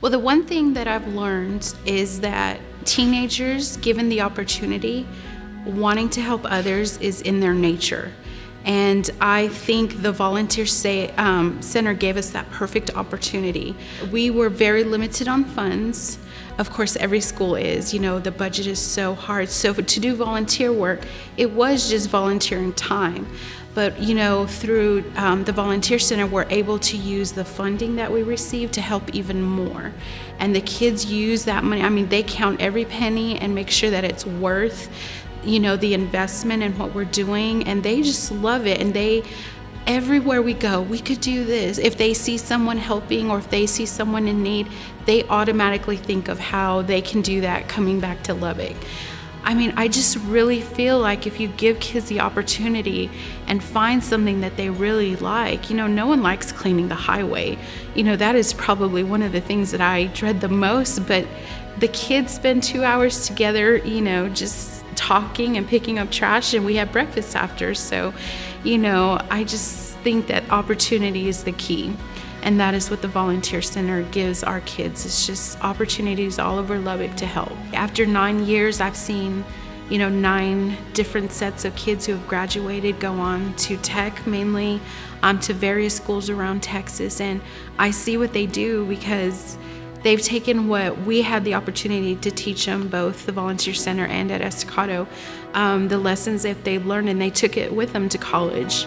Well, the one thing that I've learned is that teenagers, given the opportunity, wanting to help others is in their nature. And I think the Volunteer Say, um, Center gave us that perfect opportunity. We were very limited on funds. Of course, every school is. You know, the budget is so hard. So to do volunteer work, it was just volunteering time. But you know, through um, the Volunteer Center, we're able to use the funding that we receive to help even more. And the kids use that money. I mean, they count every penny and make sure that it's worth you know the investment in what we're doing and they just love it and they everywhere we go we could do this if they see someone helping or if they see someone in need they automatically think of how they can do that coming back to lubbock I mean, I just really feel like if you give kids the opportunity and find something that they really like, you know, no one likes cleaning the highway. You know, that is probably one of the things that I dread the most, but the kids spend two hours together, you know, just talking and picking up trash, and we have breakfast after. So, you know, I just think that opportunity is the key. And that is what the Volunteer Center gives our kids. It's just opportunities all over Lubbock to help. After nine years, I've seen you know, nine different sets of kids who have graduated go on to tech mainly, um, to various schools around Texas. And I see what they do because They've taken what we had the opportunity to teach them, both the Volunteer Center and at Estacado, um, the lessons that they've learned, and they took it with them to college.